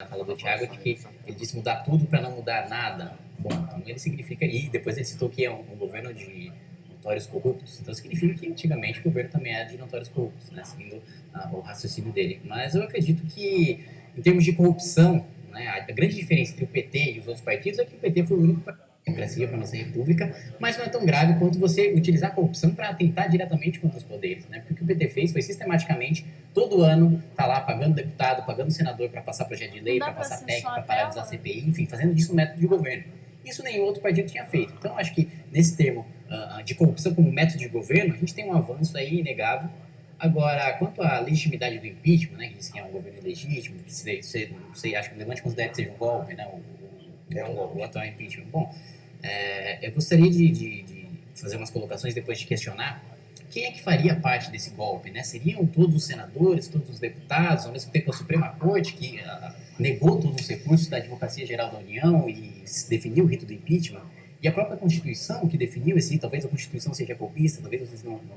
na fala do Thiago de que ele disse mudar tudo para não mudar nada. Bom, então ele significa, e depois ele citou que é um, um governo de notórios corruptos, então significa que antigamente o governo também era de notórios corruptos, né, seguindo uh, o raciocínio dele. Mas eu acredito que, em termos de corrupção, né, a grande diferença entre o PT e os outros partidos é que o PT foi o único partido democracia para nossa república, mas não é tão grave quanto você utilizar a corrupção para atentar diretamente contra os poderes, né? Porque o que o PT fez foi sistematicamente, todo ano, tá lá pagando deputado, pagando senador para passar projeto de lei, para passar técnica, para paralisar a CPI, enfim, fazendo disso um método de governo. Isso nenhum outro partido tinha feito. Então, acho que nesse termo uh, de corrupção como método de governo, a gente tem um avanço aí inegável. Agora, quanto à legitimidade do impeachment, né, que diz que é um governo ilegítimo, que você, você, você acha que o Levante considera que seja um golpe, né, o, o, é um golpe. o atual impeachment. Bom, é, eu gostaria de, de, de, fazer umas colocações depois de questionar quem é que faria parte desse golpe, né? Seriam todos os senadores, todos os deputados, ao mesmo tempo a Suprema Corte, que uh, negou todos os recursos da Advocacia Geral da União e definiu o rito do impeachment, e a própria Constituição que definiu esse rito, talvez a Constituição seja golpista, talvez vocês não, não,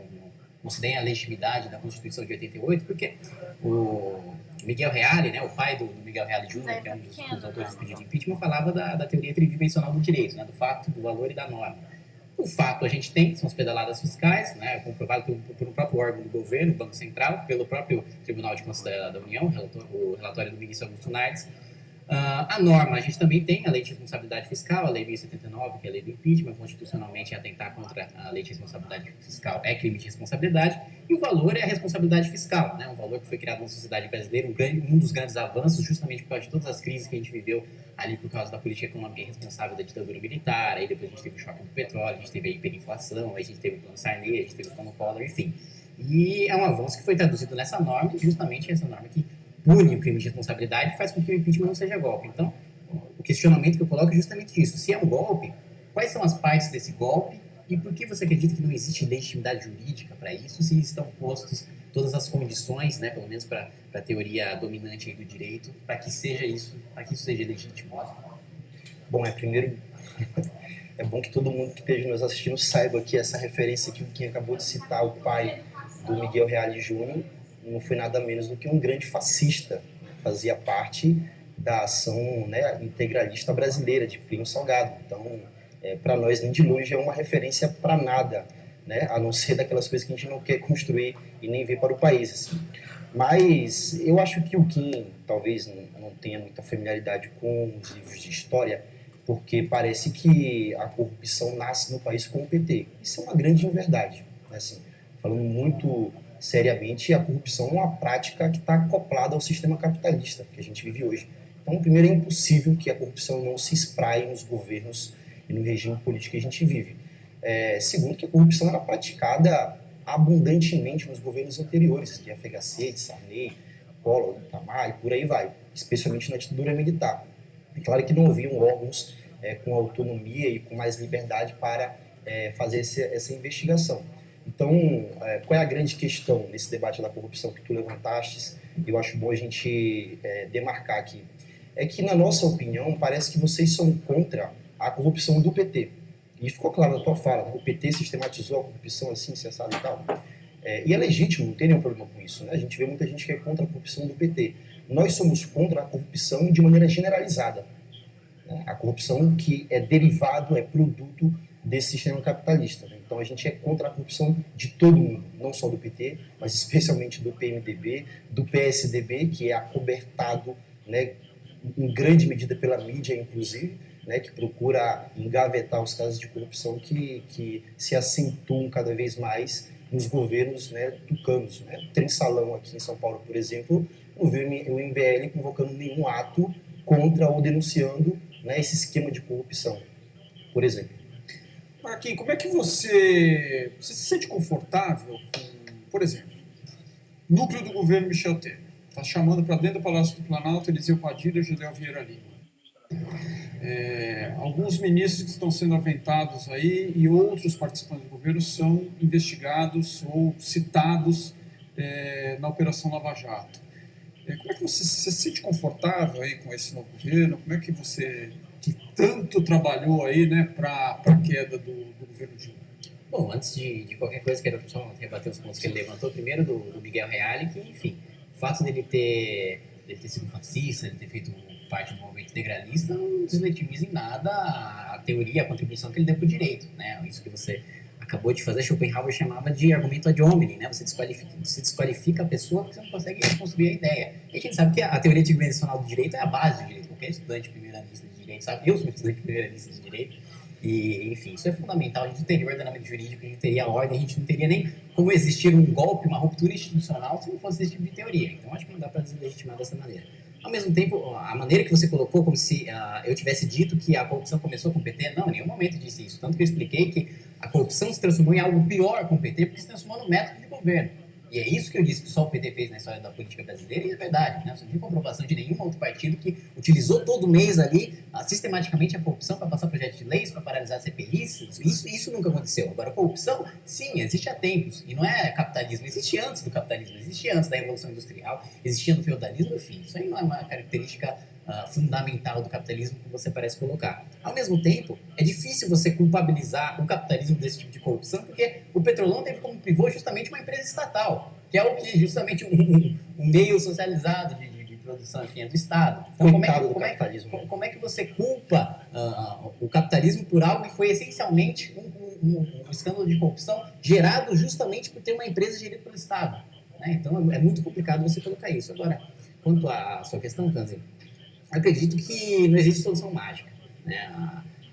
não, deem a legitimidade da Constituição de 88, porque o Miguel Reale, né, o pai do, Miguel Reale Jr., que é um dos, dos autores do pedido de impeachment, falava da, da teoria tridimensional do direito, né, do fato, do valor e da norma. O fato a gente tem, são as pedaladas fiscais, né, comprovado pelo, pelo próprio órgão do governo, o Banco Central, pelo próprio Tribunal de Contas da, União, o relatório do ministro Augusto Nardes, a norma, a gente também tem a lei de responsabilidade fiscal, a lei 1079, que é a lei do impeachment, constitucionalmente atentar contra a lei de responsabilidade fiscal é crime de responsabilidade, e o valor é a responsabilidade fiscal, né? um valor que foi criado na sociedade brasileira, um, grande, um dos grandes avanços, justamente por causa de todas as crises que a gente viveu ali por causa da política econômica irresponsável da ditadura militar, aí depois a gente teve o choque do petróleo, a gente teve a hiperinflação, aí a gente teve o plano Sarney, a gente teve o plano Collor, enfim. E é um avanço que foi traduzido nessa norma, justamente essa norma que pune o crime de responsabilidade faz com que o impeachment não seja golpe. Então, o questionamento que eu coloco é justamente isso. Se é um golpe, quais são as partes desse golpe e por que você acredita que não existe legitimidade jurídica para isso se estão postos todas as condições, né, pelo menos para a teoria dominante do direito, para que seja isso, para que isso seja legítimo? Bom, é primeiro é bom que todo mundo que esteja nos assistindo saiba que essa referência que o Kim acabou de citar, o pai do Miguel Reale Júnior, não foi nada menos do que um grande fascista, fazia parte da ação né, integralista brasileira de Plínio Salgado. Então, é, para nós, nem de longe é uma referência para nada, né, a não ser daquelas coisas que a gente não quer construir e nem ver para o país. Assim. Mas eu acho que o Kim talvez não tenha muita familiaridade com os livros de história, porque parece que a corrupção nasce no país com o PT. Isso é uma grande inverdade. Né, assim, falando muito seriamente, a corrupção é uma prática que está acoplada ao sistema capitalista que a gente vive hoje. Então, primeiro, é impossível que a corrupção não se espraie nos governos e no regime político que a gente vive. É, segundo, que a corrupção era praticada abundantemente nos governos anteriores, de FHC, de Sarney, Collor, Itamar e por aí vai, especialmente na ditadura militar. É claro que não haviam órgãos é, com autonomia e com mais liberdade para é, fazer essa investigação. Então, é, qual é a grande questão nesse debate da corrupção que tu levantaste? Eu acho bom a gente é, demarcar aqui. É que, na nossa opinião, parece que vocês são contra a corrupção do PT. E ficou claro na tua fala, o PT sistematizou a corrupção assim, cessado e tal. É, e é legítimo, não tem nenhum problema com isso. Né? A gente vê muita gente que é contra a corrupção do PT. Nós somos contra a corrupção de maneira generalizada. Né? A corrupção que é derivado, é produto desse sistema capitalista. Né? Então a gente é contra a corrupção de todo mundo, não só do PT, mas especialmente do PMDB, do PSDB, que é acobertado né, em grande medida pela mídia, inclusive, né, que procura engavetar os casos de corrupção que, que se acentuam cada vez mais nos governos né, tucanos. Né? Tem salão aqui em São Paulo, por exemplo, o MBL convocando nenhum ato contra ou denunciando né, esse esquema de corrupção, por exemplo. Marquinhos, como é que você, você se sente confortável com, por exemplo, núcleo do governo Michel Temer, está chamando para dentro do Palácio do Planalto Eliseu Padilha e José Vieira Lima. É, alguns ministros que estão sendo aventados aí e outros participantes do governo são investigados ou citados é, na Operação Lava Jato. É, como é que você, você se sente confortável aí com esse novo governo? Como é que você que tanto trabalhou aí, né, para a queda do, do, governo Dilma? Bom, antes de, de, qualquer coisa, quero só rebater os pontos que ele levantou. Primeiro, do, do Miguel Reale, que, enfim, o fato dele ter, dele ter sido fascista, ele ter feito parte do movimento integralista não desletiviza em nada a teoria, a contribuição que ele deu para o direito. Né? Isso que você acabou de fazer, Schopenhauer chamava de argumento ad hominem, né? Você desqualifica, você desqualifica a pessoa porque você não consegue construir a ideia. E a gente sabe que a teoria tridimensional do direito é a base do direito. Qualquer estudante de sabe, eu sou estudante de primeira lista de direito, e, enfim, isso é fundamental. A gente não teria ordenamento jurídico, a gente teria ordem, a gente não teria nem como existir um golpe, uma ruptura institucional se não fosse esse tipo de teoria. Então, acho que não dá para deslegitimar dessa maneira. Ao mesmo tempo, a maneira que você colocou, como se uh, eu tivesse dito que a corrupção começou com o PT, não, em nenhum momento disse isso. Tanto que eu expliquei que a corrupção se transformou em algo pior com o PT, porque se transformou no método de governo. E é isso que eu disse que só o PT fez na história da política brasileira, e é verdade. Né? Você não tem comprovação de nenhum outro partido que utilizou todo mês ali, ah, sistematicamente, a corrupção para passar projetos de leis, para paralisar CPIs. Isso, isso nunca aconteceu. Agora, corrupção, sim, existe há tempos. E não é capitalismo, existe antes do capitalismo, existe antes da Revolução Industrial, existia no feudalismo, enfim. Isso aí não é uma característica uh, fundamental do capitalismo que você parece colocar. Ao mesmo tempo, é difícil você culpabilizar o capitalismo desse tipo de corrupção, porque o Petrolão teve como pivô justamente uma empresa estatal, que é o que justamente um, um, meio socializado de, de, de, produção enfim, é do Estado. Então, como é, que, como, é, como, como é, que, você culpa uh, o capitalismo por algo que foi essencialmente um, um, um, escândalo de corrupção gerado justamente por ter uma empresa gerida pelo Estado? Né? Então é, é muito complicado você colocar isso. Agora, quanto à sua questão, Kanzi, acredito que não existe solução mágica. Né?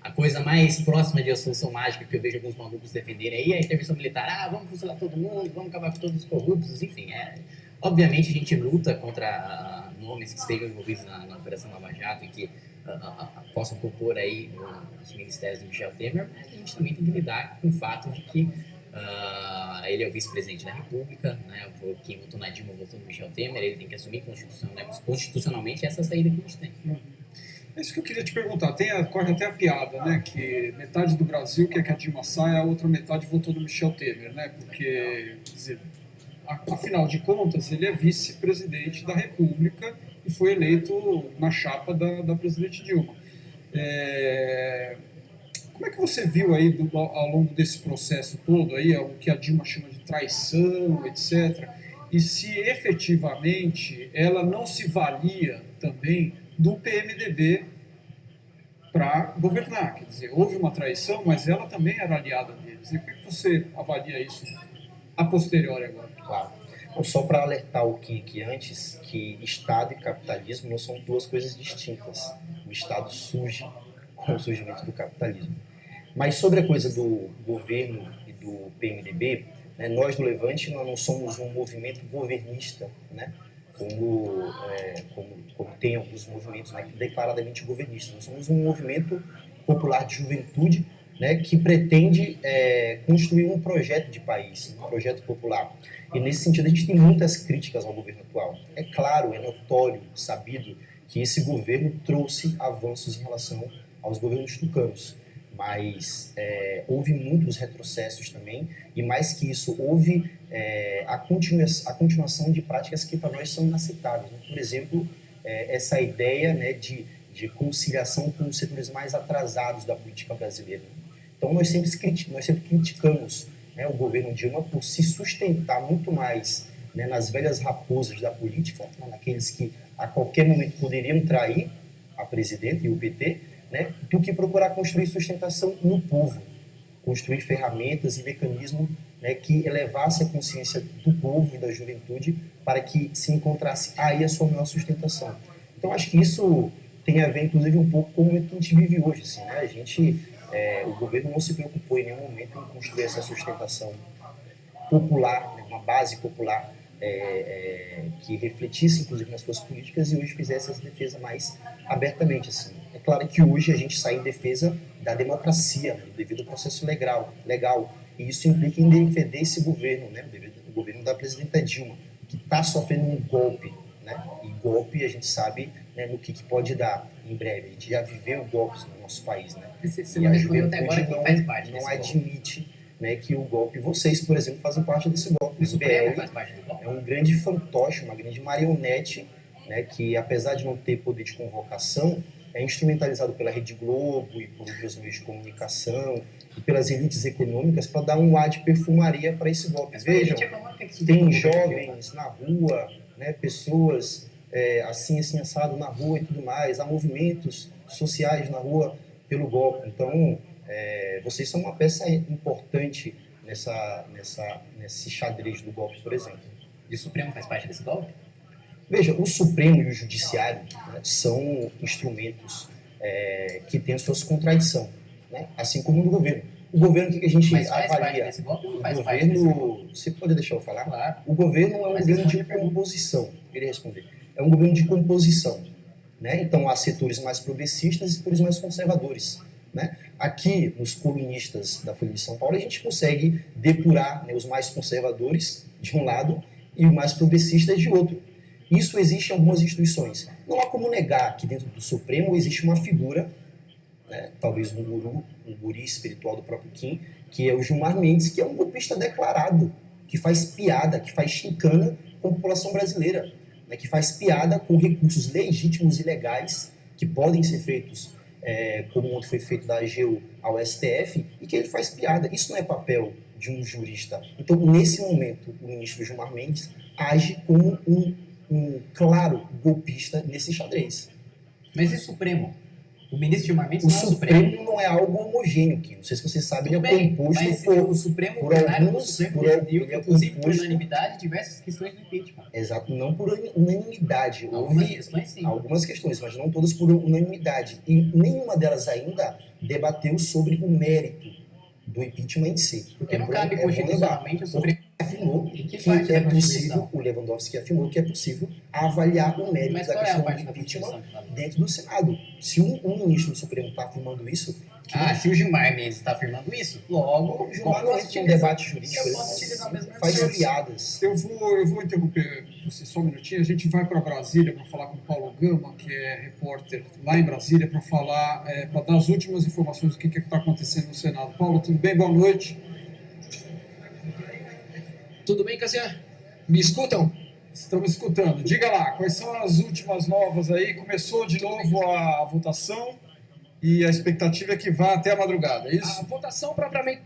A, coisa mais próxima de a solução mágica que eu vejo alguns malucos defenderem aí é a intervenção militar. Ah, vamos fuzilar todo mundo, vamos acabar com todos os corruptos, enfim. É, obviamente a gente luta contra nomes que estejam envolvidos na, na Operação Lava Jato e que uh, uh, possam compor aí os ministérios do Michel Temer, mas a gente também tem que lidar com o fato de que Uh, ele é o vice-presidente da República, né? quem votou na Dilma votou no Michel Temer, ele tem que assumir constitucionalmente, constitucionalmente essa saída que a gente tem. É isso que eu queria te perguntar. Tem a, corre até a piada, né? Que metade do Brasil quer que a Dilma saia, a outra metade votou no Michel Temer, né? Porque, dizer, afinal de contas, ele é vice-presidente da República e foi eleito na chapa da, da presidente Dilma. É, como é que você viu aí do, ao longo desse processo todo aí, o que a Dilma chama de traição, etc. E se efetivamente ela não se valia também do PMDB para governar. Quer dizer, houve uma traição, mas ela também era aliada deles. E como é que você avalia isso a posteriori agora? Claro. Então, só para alertar o que antes, que Estado e capitalismo não são duas coisas distintas. O Estado surge com o surgimento do capitalismo. Mas sobre a coisa do governo e do PMDB, né, nós do Levante nós não somos um movimento governista, né, como, é, como, como tem alguns movimentos né, declaradamente governistas. Nós somos um movimento popular de juventude né, que pretende é, construir um projeto de país, um projeto popular. E nesse sentido a gente tem muitas críticas ao governo atual. É claro, é notório, sabido que esse governo trouxe avanços em relação aos governos tucanos mas é, houve muitos retrocessos também, e mais que isso, houve é, a, continua, a continuação de práticas que para nós são inaceitáveis. Né? Por exemplo, é, essa ideia né, de, de conciliação com os setores mais atrasados da política brasileira. Então, nós sempre, nós sempre criticamos né, o governo Dilma por se sustentar muito mais né, nas velhas raposas da política, né, naqueles que a qualquer momento poderiam trair a presidente e o PT, né, do que procurar construir sustentação no povo, construir ferramentas e mecanismos né, que elevasse a consciência do povo e da juventude para que se encontrasse aí a sua maior sustentação. Então acho que isso tem a ver, inclusive, um pouco com o momento que a gente vive hoje. Assim, né? A gente, é, o governo não se preocupou em nenhum momento em construir essa sustentação popular, né, uma base popular é, é, que refletisse, inclusive, nas suas políticas e hoje fizesse essa defesa mais abertamente. Assim. É claro que hoje a gente sai em defesa da democracia, né, devido ao processo legal, legal, e isso implica em defender esse governo, né, o governo da presidenta Dilma, que está sofrendo um golpe, né, e golpe a gente sabe né, no que, que, pode dar em breve. A gente já viveu golpes no nosso país, né? Você, você e a juventude não, faz parte não admite né, que o golpe, vocês, por exemplo, fazem parte desse golpe. O BL é um grande fantoche, uma grande marionete, né, que apesar de não ter poder de convocação, é instrumentalizado pela Rede Globo e por outros meios de comunicação e pelas elites econômicas para dar um ar de perfumaria para esse golpe. Vejam, tem jovens na rua, né, pessoas é, assim, assim, assado na rua e tudo mais, há movimentos sociais na rua pelo golpe. Então, é, vocês são uma peça importante nessa, nessa, nesse xadrez do golpe, por exemplo. E o Supremo faz parte desse golpe? Veja, o Supremo e o Judiciário né, são instrumentos é, que têm suas contradições, né, assim como no governo. O governo, o que a gente Mas faz avalia? parte golpe faz o golpe? governo, você pode deixar eu falar? Claro. O governo é um Mas governo de composição. Ele responder. É um governo de composição. Né? Então, há setores mais progressistas e setores mais conservadores. Né? Aqui, nos colunistas da Folha de São Paulo, a gente consegue depurar né, os mais conservadores de um lado e os mais progressistas de outro. Isso existe em algumas instituições. Não há como negar que dentro do Supremo existe uma figura, né, talvez um guru, um guri espiritual do próprio Kim, que é o Gilmar Mendes, que é um golpista declarado, que faz piada, que faz chincana com a população brasileira, né, que faz piada com recursos legítimos e legais que podem ser feitos, é, como ontem foi feito da AGU ao STF, e que ele faz piada. Isso não é papel de um jurista. Então, nesse momento, o ministro Gilmar Mendes age como um, um claro golpista nesse xadrez. Mas e o Supremo? O ministro Gilmar Mendes O não é o Supremo. Supremo não é algo homogêneo, que não sei se vocês sabem, Tudo ele é bem, composto mas por o Supremo, por alguns- Supremo por- decidiu, ele é inclusive por composto- unanimidade, diversas questões do impeachment. Exato, não por unanimidade. Algumas Houve questões sim. algumas questões, mas não todas por unanimidade. E nenhuma delas ainda debateu sobre o mérito do impeachment em si. Porque não bom- cabe lembrar. constitucionalmente o Supremo afirmou E que que é possível, o Lewandowski afirmou que é possível avaliar o mérito Mas da é questão parte do impeachment fala? dentro do Senado. Se um, um ministro do Supremo está afirmando isso, que Ah, se o Gilmar Mendes está afirmando isso, logo, o Gilmar não entra em debate jurídico, mesmo faz piadas. Eu vou, eu vou interromper você só um minutinho. A gente vai para Brasília para falar com o Paulo Gama, que é repórter lá em Brasília, para falar, é, para dar as últimas informações do que está acontecendo no Senado. Paulo, tudo bem? Boa noite. Tudo bem, Cassian? Me escutam? Estamos escutando. Diga lá, quais são as últimas novas aí? Começou de novo a votação e a expectativa é que vá até a madrugada, é A isso? votação propriamente.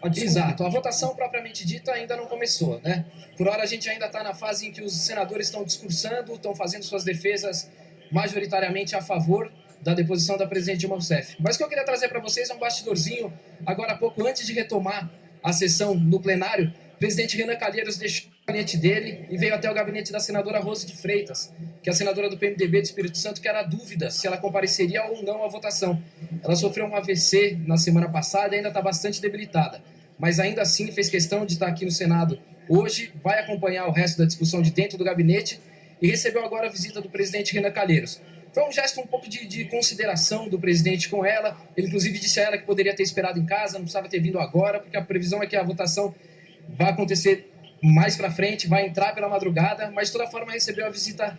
Ah. Exato, a votação propriamente dita ainda não começou, né? Por hora a gente ainda está na fase em que os senadores estão discursando, estão fazendo suas defesas majoritariamente a favor da deposição da presidente Dilma Rousseff. Mas o que eu queria trazer para vocês é um bastidorzinho, agora há pouco, antes de retomar a sessão no plenário, o presidente Renan Calheiros deixou o gabinete dele e veio até o gabinete da senadora Rose de Freitas, que é a senadora do PMDB do Espírito Santo, que era dúvida se ela compareceria ou não à votação. Ela sofreu um AVC na semana passada e ainda está bastante debilitada, mas ainda assim fez questão de estar aqui no Senado hoje, vai acompanhar o resto da discussão de dentro do gabinete e recebeu agora a visita do presidente Renan Calheiros. Foi um gesto um pouco de, de consideração do presidente com ela. Ele, inclusive, disse a ela que poderia ter esperado em casa, não precisava ter vindo agora, porque a previsão é que a votação vai acontecer mais para frente, vai entrar pela madrugada, mas de toda forma recebeu a visita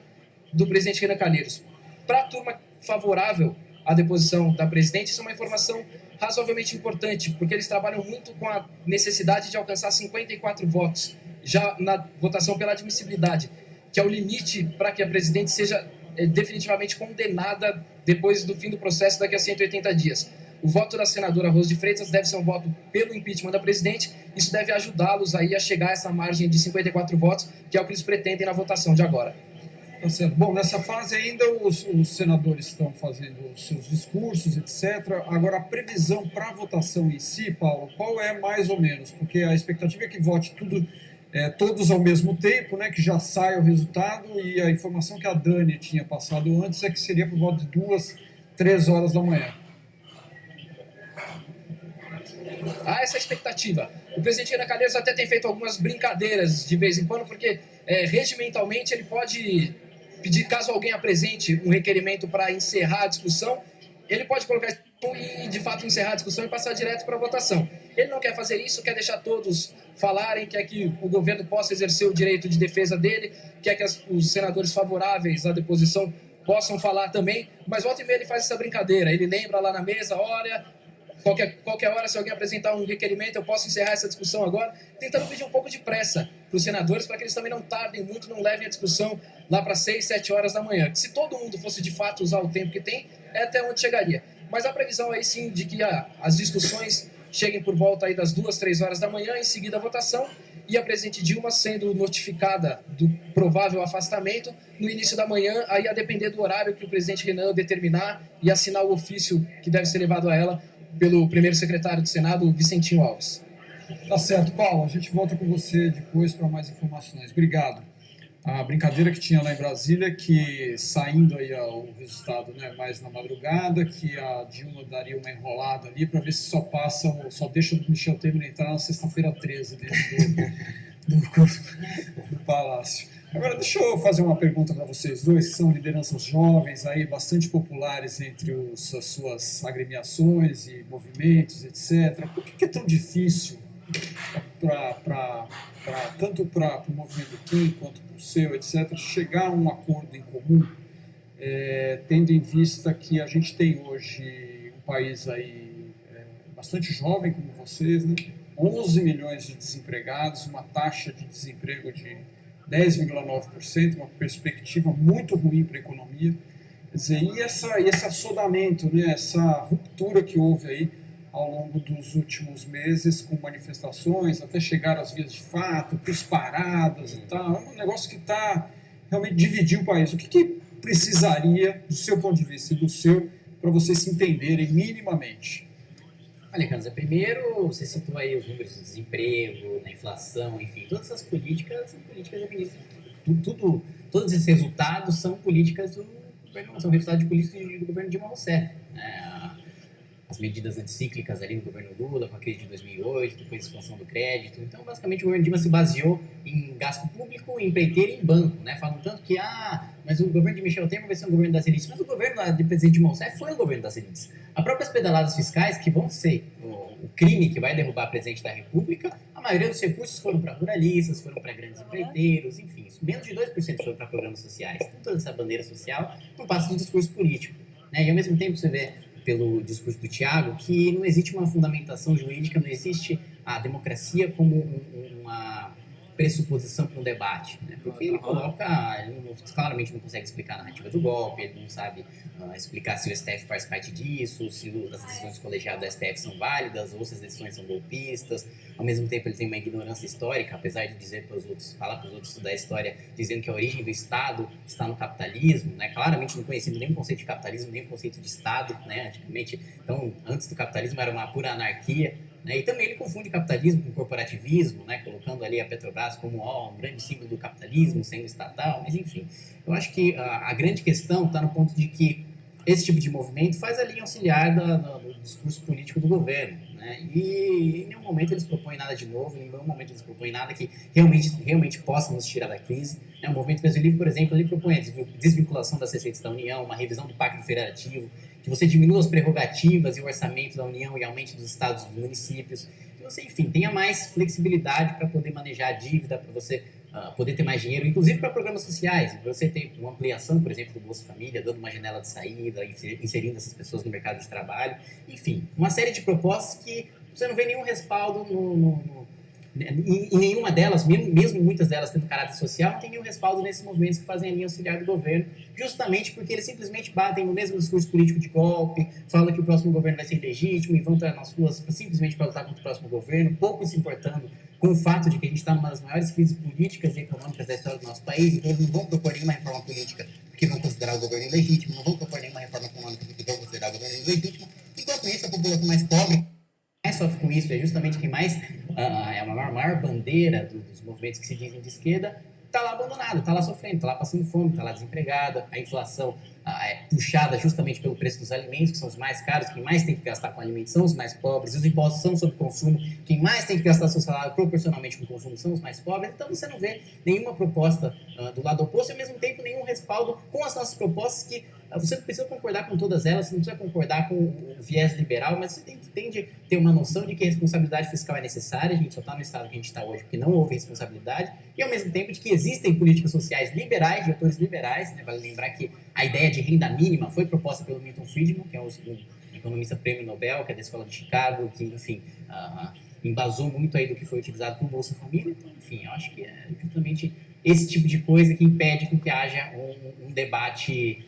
do presidente Renan Calheiros. Para a turma favorável à deposição da presidente, isso é uma informação razoavelmente importante, porque eles trabalham muito com a necessidade de alcançar 54 votos já na votação pela admissibilidade, que é o limite para que a presidente seja eh, definitivamente condenada depois do fim do processo daqui a 180 dias. O voto da senadora Rose de Freitas deve ser um voto pelo impeachment da presidente. Isso deve ajudá-los aí a chegar a essa margem de 54 votos, que é o que eles pretendem na votação de agora. Tá certo. Bom, nessa fase ainda os, os senadores estão fazendo os seus discursos, etc. Agora, a previsão para a votação em si, Paulo, qual é mais ou menos? Porque a expectativa é que vote tudo, é, todos ao mesmo tempo, né, que já saia o resultado, e a informação que a Dani tinha passado antes é que seria por volta de duas, três horas da manhã. Há essa expectativa. O presidente Renan Calheiros até tem feito algumas brincadeiras de vez em quando, porque é, regimentalmente ele pode pedir, caso alguém apresente um requerimento para encerrar a discussão, ele pode colocar e de fato encerrar a discussão e passar direto para a votação. Ele não quer fazer isso, quer deixar todos falarem, quer que o governo possa exercer o direito de defesa dele, quer que as, os senadores favoráveis à deposição possam falar também, mas volta e meia ele faz essa brincadeira. Ele lembra lá na mesa, olha, Qualquer, qualquer hora, se alguém apresentar um requerimento, eu posso encerrar essa discussão agora, tentando pedir um pouco de pressa para os senadores, para que eles também não tardem muito, não levem a discussão lá para 6, 7 horas da manhã. Se todo mundo fosse de fato usar o tempo que tem, é até onde chegaria. Mas a previsão aí sim de que as discussões cheguem por volta aí das 2, 3 horas da manhã, em seguida a votação, e a presidente Dilma sendo notificada do provável afastamento no início da manhã, aí a depender do horário que o presidente Renan determinar e assinar o ofício que deve ser levado a ela pelo primeiro secretário do Senado, Vicentinho Alves. Tá certo, Paulo. A gente volta com você depois para mais informações. Obrigado. A brincadeira que tinha lá em Brasília que, saindo aí o resultado né, mais na madrugada, que a Dilma daria uma enrolada ali para ver se só passa, só deixa o Michel Temer entrar na sexta-feira 13 dentro do, do, do, Palácio. Agora, deixa eu fazer uma pergunta para vocês dois, que são lideranças jovens, aí, bastante populares entre os, as suas agremiações e movimentos, etc. Por que, que é tão difícil para tanto para o movimento Kim quanto para o seu, etc., chegar a um acordo em comum, é, tendo em vista que a gente tem hoje um país aí é, bastante jovem como vocês, né? 11 milhões de desempregados, uma taxa de desemprego de 10,9%, uma perspectiva muito ruim para a economia. Quer dizer, e, essa, esse assodamento, né, essa ruptura que houve aí ao longo dos últimos meses com manifestações, até chegar às vias de fato, paradas e tal. É um negócio que está realmente dividindo o país. O que, que precisaria, do seu ponto de vista e do seu, para vocês se entenderem minimamente? Olha, Kanza, primeiro você citou aí os números do desemprego, da inflação, enfim, todas essas políticas são políticas feministas. Tudo, tudo, todos esses resultados são políticas do governo, são resultados de políticas do governo Dilma Rousseff. Né? As medidas anticíclicas ali do governo Lula, com a crise de 2008, depois a expansão do crédito. Então, basicamente, o governo Dilma se baseou em gasto público, empreiteiro e em banco, né? Falam tanto que, ah, mas o governo de Michel Temer vai ser um governo das elites. Mas o governo de presidente Rousseff foi um governo das elites. As próprias pedaladas fiscais, que vão ser o, crime que vai derrubar o presidente da República, a maioria dos recursos foram para ruralistas, foram para grandes empreiteiros, enfim, menos de 2% foram para programas sociais. Então, toda essa bandeira social não passa de discurso político. Né? E, ao mesmo tempo, você vê pelo discurso do Tiago, que não existe uma fundamentação jurídica, não existe a democracia como uma pressuposição para um debate, né? porque ele coloca, ele não, claramente não consegue explicar a narrativa do golpe, ele não sabe uh, explicar se o STF faz parte disso, se as decisões colegiadas do STF são válidas ou se as decisões são golpistas. Ao mesmo tempo, ele tem uma ignorância histórica, apesar de dizer para os outros, falar para os outros estudar a história, dizendo que a origem do Estado está no capitalismo, né? Claramente não conhecendo nem o conceito de capitalismo, nem o conceito de Estado, né? Antigamente, então, antes do capitalismo era uma pura anarquia. Né? E também ele confunde capitalismo com corporativismo, né? colocando ali a Petrobras como ó, um grande símbolo do capitalismo, sendo estatal, mas enfim. Eu acho que a, a grande questão está no ponto de que esse tipo de movimento faz a linha auxiliar da, do discurso político do governo. Né? E em nenhum momento eles propõem nada de novo, em nenhum momento eles propõem nada que realmente, realmente possa nos tirar da crise. Né? O movimento Brasil Livre, por exemplo, ele propõe a desvinculação das receitas da União, uma revisão do Pacto Federativo, que você diminua as prerrogativas e o orçamento da União e aumente dos estados e dos municípios, que você, enfim, tenha mais flexibilidade para poder manejar a dívida, para você uh, poder ter mais dinheiro, inclusive para programas sociais, para você ter uma ampliação, por exemplo, do Bolsa Família, dando uma janela de saída, inserindo essas pessoas no mercado de trabalho, enfim, uma série de propostas que você não vê nenhum respaldo no, no, no em, nenhuma delas, mesmo, mesmo muitas delas tendo caráter social, não tem nenhum respaldo nesses movimentos que fazem a linha auxiliar do governo, justamente porque eles simplesmente batem no mesmo discurso político de golpe, falam que o próximo governo vai ser ilegítimo e vão estar nas ruas simplesmente para lutar contra o próximo governo, pouco se importando com o fato de que a gente está numa das maiores crises políticas e econômicas da história do nosso país, então eles não vão propor nenhuma reforma política porque vão considerar o governo ilegítimo, não vão propor nenhuma reforma econômica porque vão considerar o governo ilegítimo, enquanto isso a população mais pobre mais sofre com isso, é justamente quem mais uh, é a maior, maior bandeira do, dos movimentos que se dizem de esquerda, está lá abandonada, está lá sofrendo, está lá passando fome, está lá desempregada, a inflação uh, é puxada justamente pelo preço dos alimentos, que são os mais caros, quem mais tem que gastar com alimentos são os mais pobres, os impostos são sobre consumo, quem mais tem que gastar seu salário proporcionalmente com o consumo são os mais pobres, então você não vê nenhuma proposta uh, do lado oposto e ao mesmo tempo nenhum respaldo com as nossas propostas que você precisa concordar com todas elas, você não precisa concordar com o viés liberal, mas você tem, tem de ter uma noção de que a responsabilidade fiscal é necessária, a gente só está no estado que a gente está hoje porque não houve responsabilidade, e ao mesmo tempo de que existem políticas sociais liberais, de atores liberais, né? vale lembrar que a ideia de renda mínima foi proposta pelo Milton Friedman, que é um, um economista prêmio Nobel, que é da Escola de Chicago, que, enfim, uh, embasou muito aí do que foi utilizado o Bolsa Família, então, enfim, eu acho que é justamente esse tipo de coisa que impede que haja um, um debate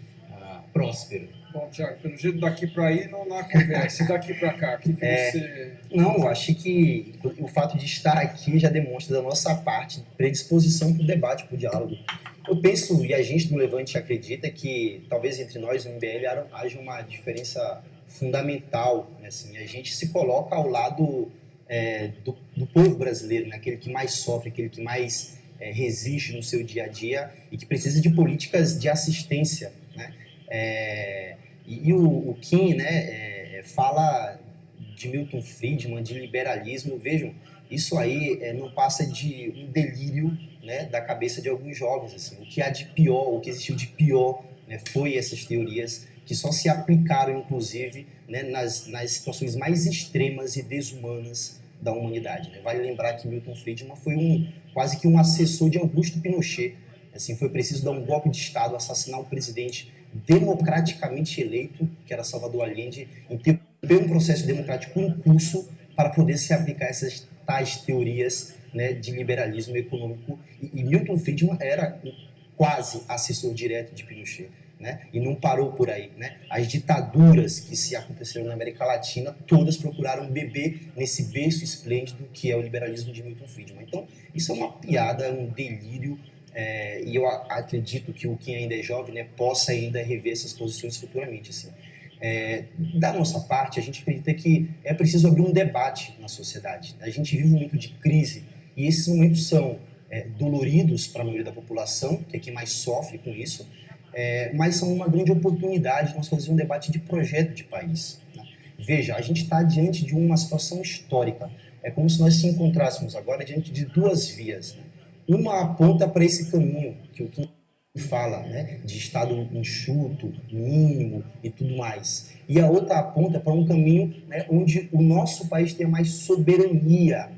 próspero. Bom, Tiago, pelo jeito daqui para aí não, há conversa. E daqui para cá, o que, que É. você. Não, eu acho que o fato de estar aqui já demonstra da nossa parte predisposição para o debate, para o diálogo. Eu penso, e a gente do Levante acredita, que talvez entre nós, no MBL, haja- haja uma diferença fundamental. Né? Assim, a gente se coloca ao lado é, do, do povo brasileiro, né? aquele que mais sofre, aquele que mais é, resiste no seu dia a dia e que precisa de políticas de assistência. É, e, e o, o Kim né, é, fala de Milton Friedman, de liberalismo. Vejam, isso aí é, não passa de um delírio né, da cabeça de alguns jovens. Assim. O que há de pior, o que existiu de pior, né, foi essas teorias que só se aplicaram, inclusive, né, nas, nas situações mais extremas e desumanas da humanidade. Né? Vale lembrar que Milton Friedman foi um quase que um assessor de Augusto Pinochet. Assim, foi preciso dar um golpe de Estado, assassinar um presidente democraticamente eleito, que era Salvador Allende, interromper um processo democrático em curso para poder se aplicar essas tais teorias né, de liberalismo econômico. E, e Milton Friedman era quase assessor direto de Pinochet. Né? E não parou por aí. Né? As ditaduras que se aconteceram na América Latina, todas procuraram beber nesse berço esplêndido que é o liberalismo de Milton Friedman. Então, isso é uma piada, um delírio, é, e eu acredito que o quem ainda é jovem né, possa ainda rever essas posições futuramente. Assim. É, da nossa parte, a gente acredita que é preciso abrir um debate na sociedade. A gente vive um momento de crise e esses momentos são é, doloridos para a maioria da população, que é quem mais sofre com isso, é, mas são uma grande oportunidade de nós fazer um debate de projeto de país. né? Veja, a gente está diante de uma situação histórica. É como se nós se encontrássemos agora diante de duas vias. né? Uma aponta para esse caminho que o Kim fala, né, de estado enxuto, mínimo e tudo mais. E a outra aponta para um caminho né, onde o nosso país tenha mais soberania.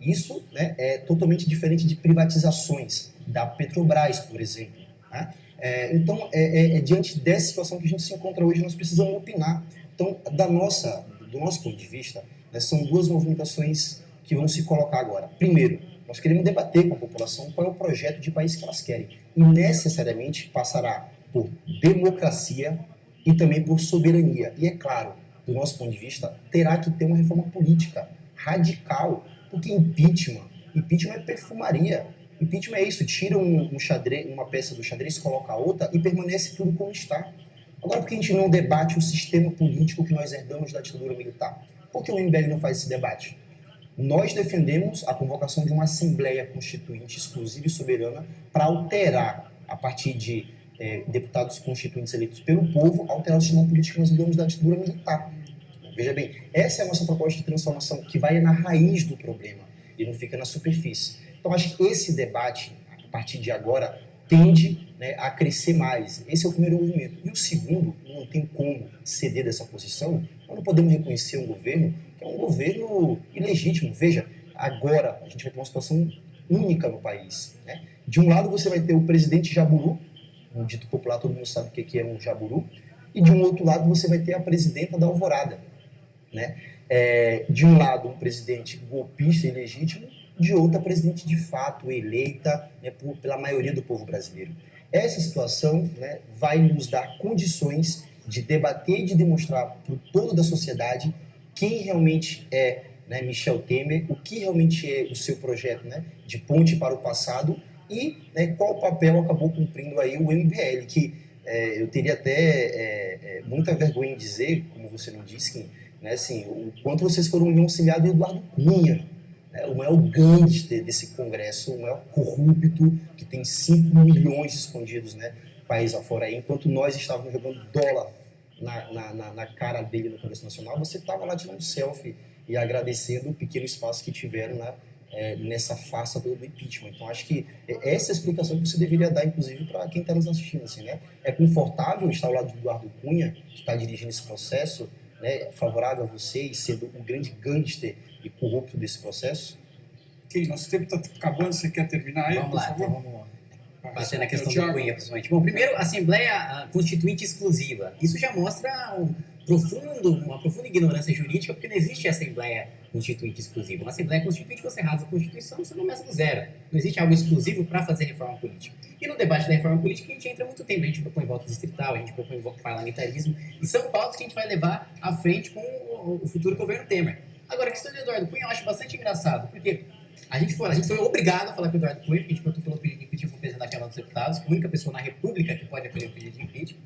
Isso né, é totalmente diferente de privatizações da Petrobras, por exemplo. né? É, então, é, é- é diante dessa situação que a gente se encontra hoje, nós precisamos opinar. Então, da nossa, do nosso ponto de vista, né, são duas movimentações que vão se colocar agora. Primeiro, nós queremos debater com a população qual é o projeto de país que elas querem. E necessariamente passará por democracia e também por soberania. E é claro, do nosso ponto de vista, terá que ter uma reforma política radical, porque impeachment, impeachment é perfumaria. Impeachment é isso, tira um, um xadrez, uma peça do xadrez, coloca outra e permanece tudo como está. Agora, por que a gente não debate o sistema político que nós herdamos da ditadura militar? Por que o MBL não faz esse debate? Nós defendemos a convocação de uma Assembleia Constituinte exclusiva e soberana para alterar, a partir de eh, deputados constituintes eleitos pelo povo, alterar o sistema político que nós herdamos da ditadura militar. Veja bem, essa é a nossa proposta de transformação, que vai na raiz do problema e não fica na superfície. Então, acho que esse debate, a partir de agora, tende né, a crescer mais. Esse é o primeiro movimento. E o segundo, não tem como ceder dessa posição, nós não podemos reconhecer um governo é um governo ilegítimo. Veja, agora a gente vai ter uma situação única no país. Né? De um lado, você vai ter o presidente Jaburu, um dito popular, todo mundo sabe o que é um Jaburu, e de um outro lado, você vai ter a presidenta da Alvorada. Né? É, de um lado, um presidente golpista e ilegítimo, de outra, presidente de fato eleita né, por, pela maioria do povo brasileiro. Essa situação né, vai nos dar condições de debater e de demonstrar para todo da sociedade quem realmente é né, Michel Temer, o que realmente é o seu projeto né, de ponte para o passado e né, qual papel acabou cumprindo aí o MBL, que é, eu teria até é, é, muita vergonha em dizer, como você não disse, que, né, assim, o quanto vocês foram um auxiliar do Eduardo Cunha, né, o maior gangster desse congresso, o maior corrupto, que tem 5 milhões escondidos né, país afora aí, enquanto nós estávamos jogando dólar na, na, na, na cara dele no Congresso Nacional, você estava lá tirando selfie e agradecendo o pequeno espaço que tiveram né, é, nessa farsa do, do impeachment. Então, acho que é essa é a explicação que você deveria dar, inclusive, para quem está nos assistindo. Assim, né? É confortável estar ao lado do Eduardo Cunha, que está dirigindo esse processo, né, favorável a você e sendo o grande gangster e corrupto desse processo? Ok, nosso tempo está acabando, você quer terminar aí, Vamos lá, então vamos bater na Respondeu, questão do Thiago. Cunha, principalmente. Bom, primeiro, Assembleia ah, Constituinte Exclusiva. Isso já mostra um profundo, uma profunda ignorância jurídica, porque não existe Assembleia constituinte exclusiva. Uma Assembleia Constituinte, você rasga a Constituição, você começa do zero. Não existe algo exclusivo para fazer reforma política. E no debate da reforma política, a gente entra muito tempo. A gente propõe voto distrital, a gente propõe voto parlamentarismo, e são pautas que a gente vai levar à frente com o futuro governo Temer. Agora, a questão do Eduardo Cunha eu acho bastante engraçado, porque a gente foi, a gente foi obrigado a falar com o Eduardo Cunha, porque a gente falou que impeachment o presidente da Câmara dos Deputados, a única pessoa na República que pode acolher o pedido de impeachment.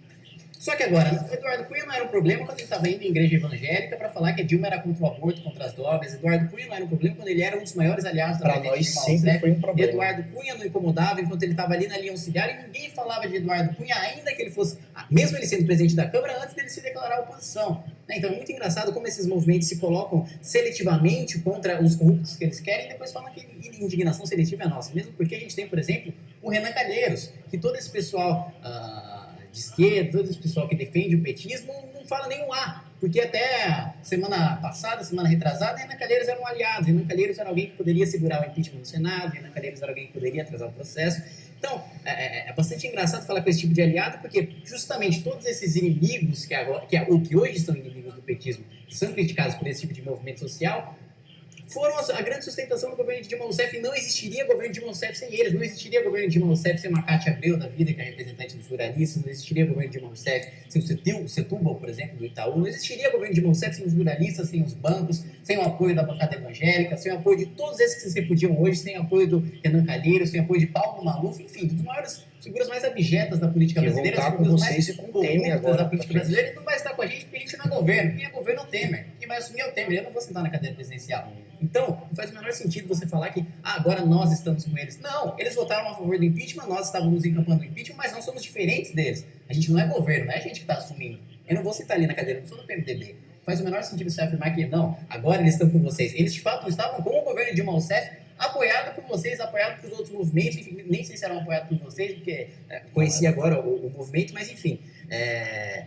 Só que agora, Eduardo Cunha não era um problema quando ele estava indo em igreja evangélica para falar que a Dilma era contra o aborto, contra as drogas. Eduardo Cunha não era um problema quando ele era um dos maiores aliados da Para nós sempre foi um problema. Eduardo Cunha não incomodava enquanto ele estava ali na linha auxiliar e ninguém falava de Eduardo Cunha, ainda que ele fosse, mesmo ele sendo presidente da Câmara, antes dele se declarar oposição. Né? Então é muito engraçado como esses movimentos se colocam seletivamente contra os corruptos que eles querem e depois falam que indignação seletiva é nossa. Mesmo porque a gente tem, por exemplo, o Renan Calheiros, que todo esse pessoal. Uh, de esquerda, todo esse pessoal que defende o petismo, não fala nenhum A. Porque até semana passada, semana retrasada, Renan Calheiros era um aliado. Renan Calheiros era alguém que poderia segurar o impeachment no Senado, Renan Calheiros era alguém que poderia atrasar o processo. Então, é, é, é bastante engraçado falar com esse tipo de aliado, porque justamente todos esses inimigos, que, agora, que, o que hoje são inimigos do petismo, que são criticados por esse tipo de movimento social, foram a grande sustentação do governo de Dilma Rousseff e não existiria governo de Dilma Rousseff sem eles. Não existiria governo de Dilma Rousseff sem uma Cátia Abreu da vida, que é representante dos ruralistas. Não existiria governo de Dilma Rousseff sem o Setúbal, por exemplo, do Itaú. Não existiria governo de Dilma Rousseff sem os ruralistas, sem os bancos, sem o apoio da bancada evangélica, sem o apoio de todos esses que se repudiam hoje, sem o apoio do Renan Calheiros, sem o apoio de Paulo Maluf, enfim, dos maiores figuras mais abjetas da política que brasileira, as figuras mais corruptas da política brasileira, e não vai estar com a gente porque a gente não é governo. Quem é governo é o Temer. Vai assumir é o Temer. Eu não vou sentar na cadeira presidencial. Então, não faz o menor sentido você falar que ah, agora nós estamos com eles. Não, eles votaram a favor do impeachment, nós estávamos encampando o impeachment, mas nós somos diferentes deles. A gente não é governo, não é a gente que está assumindo. Eu não vou sentar ali na cadeira, não sou do PMDB. Faz o menor sentido você afirmar que não, agora eles estão com vocês. Eles de fato estavam com o governo de Dilma Rousseff, apoiado por vocês, apoiado por outros movimentos, enfim, nem sei se eram apoiados por vocês, porque é, conheci agora o, o, movimento, mas enfim. É,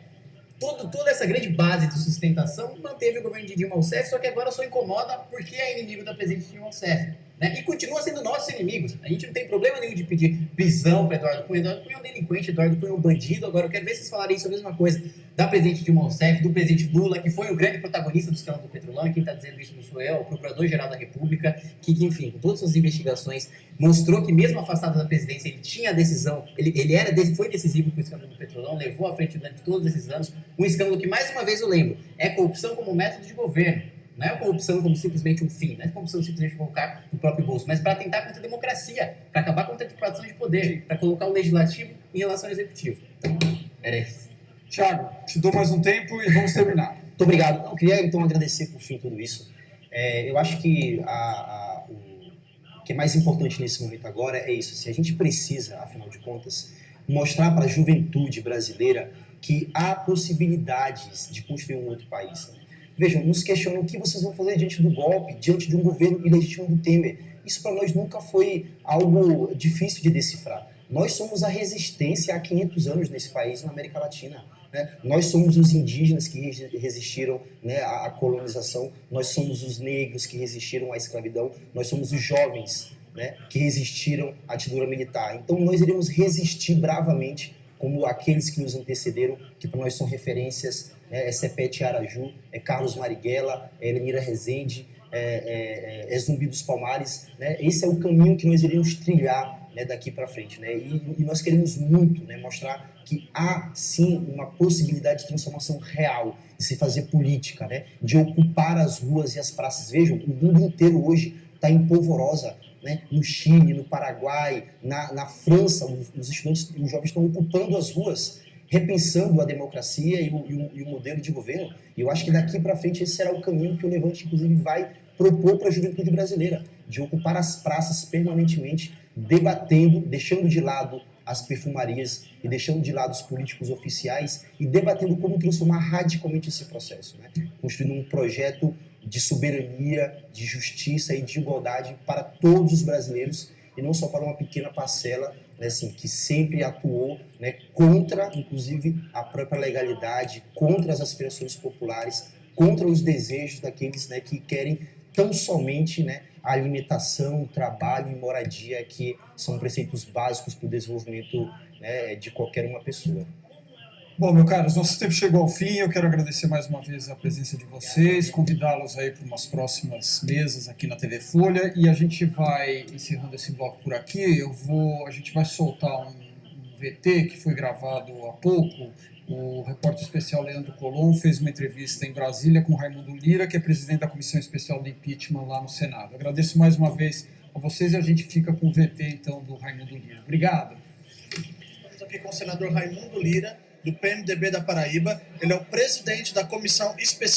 todo, toda essa grande base de sustentação manteve o governo de Dilma Rousseff, só que agora só incomoda porque é inimigo da presidente Dilma Rousseff. Né? E continua sendo nossos inimigos. A gente não tem problema nenhum de pedir prisão para Eduardo Cunha. Eduardo Cunha é um delinquente, Eduardo Cunha é um bandido. Agora eu quero ver vocês falarem isso a mesma coisa da presidente Dilma Rousseff, do presidente Lula, que foi o grande protagonista do escândalo do Petrolão, quem está dizendo isso não sou eu, é o Procurador-Geral da República, que, que, enfim, com todas as investigações, mostrou que mesmo afastado da presidência, ele tinha a decisão, ele, ele era, foi decisivo para o escândalo do Petrolão, levou à frente durante todos esses anos, um escândalo que, mais uma vez eu lembro, é corrupção como método de governo. Não é corrupção como simplesmente um fim, não é corrupção simplesmente colocar no próprio bolso, mas para tentar contra a democracia, para acabar com a tripartição de poder, para colocar o legislativo em relação ao executivo. Então, era isso. Tiago, te dou mais um tempo e vamos terminar. Muito obrigado. Eu queria então agradecer por fim tudo isso. É, eu acho que a, a, o que é mais importante nesse momento agora é isso. Se a gente precisa, afinal de contas, mostrar para a juventude brasileira que há possibilidades de construir um outro país. Vejam, nos questionam o que vocês vão fazer diante do golpe, diante de um governo ilegítimo do Temer. Isso para nós nunca foi algo difícil de decifrar. Nós somos a resistência há 500 anos nesse país, na América Latina. Né? Nós somos os indígenas que resistiram né, à colonização, nós somos os negros que resistiram à escravidão, nós somos os jovens né, que resistiram à ditadura militar. Então nós iremos resistir bravamente como aqueles que nos antecederam, que para nós são referências, né, é Sepete Araju, é Carlos Marighella, é Elenira Rezende, é, é, é, é Zumbi dos Palmares. Né? Esse é o caminho que nós iremos trilhar né, daqui para frente. Né? E, e, nós queremos muito né, mostrar que há sim uma possibilidade de transformação real, de se fazer política, né? de ocupar as ruas e as praças. Vejam, o mundo inteiro hoje está em polvorosa. Né? No Chile, no Paraguai, na, na França, os, estudantes os jovens estão ocupando as ruas, repensando a democracia e o, e o, e o modelo de governo. E eu acho que daqui para frente esse será o caminho que o Levante, inclusive, vai propor para a juventude brasileira, de ocupar as praças permanentemente, debatendo, deixando de lado as perfumarias e deixando de lado os políticos oficiais e debatendo como transformar radicalmente esse processo, né? construindo um projeto de soberania, de justiça e de igualdade para todos os brasileiros e não só para uma pequena parcela né, assim, que sempre atuou né, contra, inclusive, a própria legalidade, contra as aspirações populares, contra os desejos daqueles né, que querem tão somente né, a alimentação, trabalho e moradia, que são preceitos básicos para o desenvolvimento né, de qualquer uma pessoa. Bom, meu caros, nosso tempo chegou ao fim. Eu quero agradecer mais uma vez a presença de vocês, convidá-los aí para umas próximas mesas aqui na TV Folha e a gente vai encerrando esse bloco por aqui. Eu vou, a gente vai soltar um, VT que foi gravado há pouco. O repórter especial Leandro Colom fez uma entrevista em Brasília com Raimundo Lira, que é presidente da Comissão Especial de Impeachment lá no Senado. Agradeço mais uma vez a vocês e a gente fica com o VT então do Raimundo Lira. Obrigado. Estamos aqui com o senador Raimundo Lira, do PMDB da Paraíba. Ele é o presidente da Comissão Especial